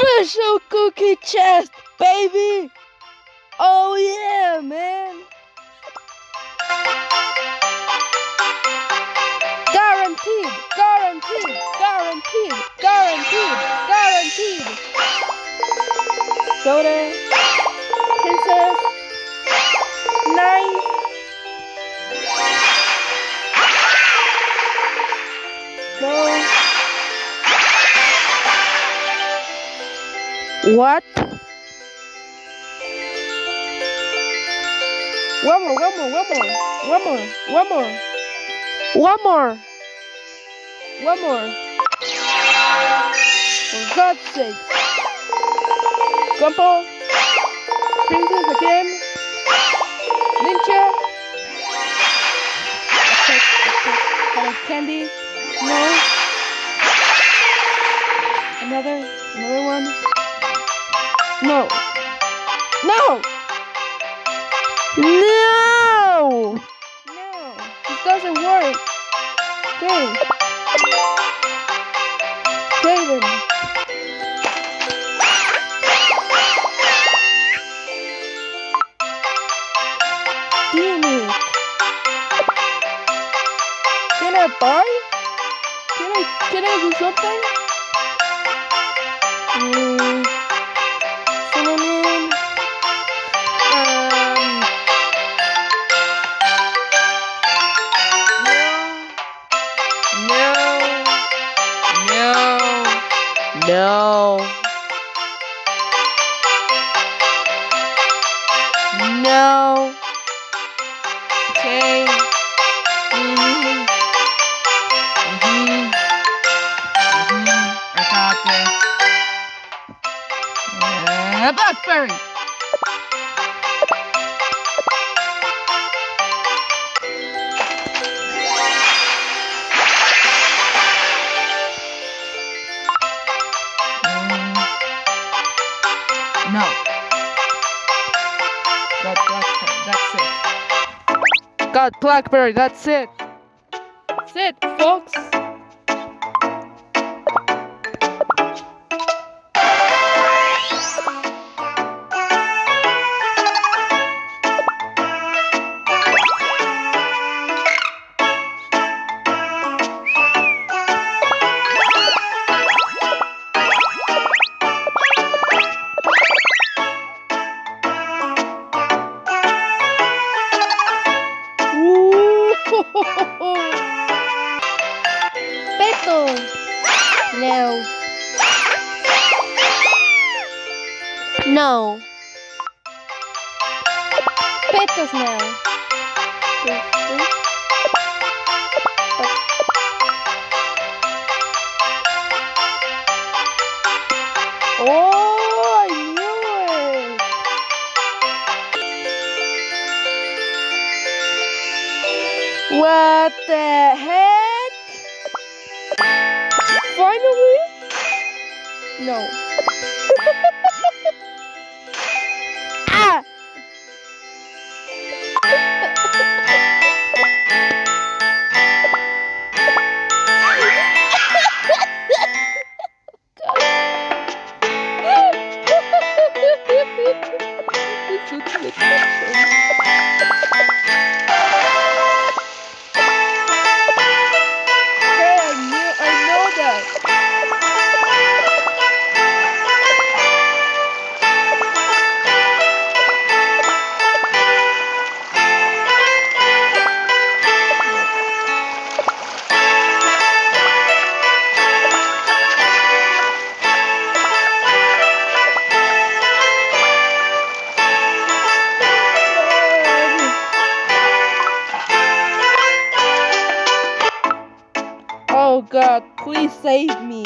Special cookie chest, baby! Oh yeah, man! Guaranteed, guaranteed, guaranteed, guaranteed, guaranteed! Soda, princess, knife. What? One more, one more, one more, one more, one more, one more, one more. For God's sake. Grandpa, princess again, ninja. Attack, candy. No. Another, another one. No. No! No! No! This doesn't work. Okay. Damn it. Can I buy? Can I, can I do something? Mm. No. No. No. No. No. Okay. Mhm. Mhm. Mhm. I got this. Uh, blackberry. No. Got blackberry. That's it. Got blackberry. That's it. That's it, folks. Peto. No. No. Petos now. Oh. What the heck? Finally? No. God, please save me.